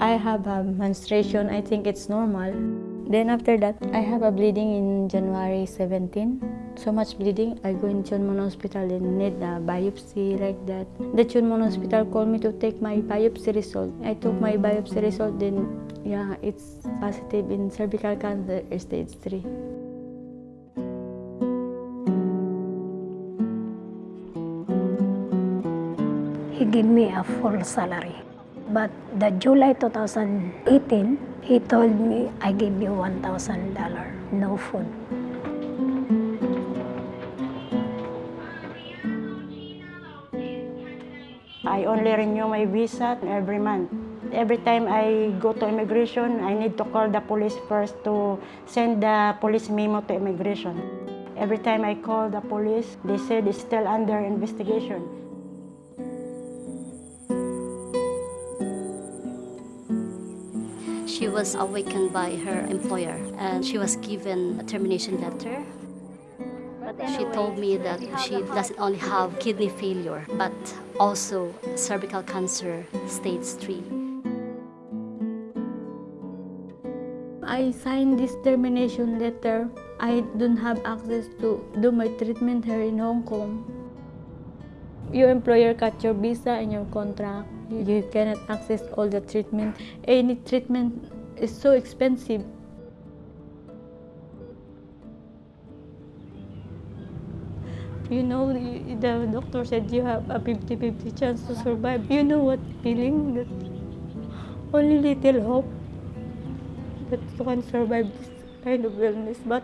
I have a menstruation. I think it's normal. Then after that, I have a bleeding in January 17. So much bleeding. I go in Tuen Mun Hospital and need a biopsy like that. The Tuen Mun Hospital called me to take my biopsy result. I took my biopsy result. Then yeah, it's positive in cervical cancer stage 3. he gave me a full salary. But the July 2018, he told me, I give you $1,000, no food. I only renew my visa every month. Every time I go to immigration, I need to call the police first to send the police memo to immigration. Every time I call the police, they said it's still under investigation. She was awakened by her employer and she was given a termination letter. She told me that she doesn't only have kidney failure but also cervical cancer stage 3. I signed this termination letter. I don't have access to do my treatment here in Hong Kong. Your employer cut your visa and your contract. You cannot access all the treatment. Any treatment is so expensive. You know, the doctor said you have a 50-50 chance to survive. You know what feeling? That only little hope that you can survive this kind of illness. But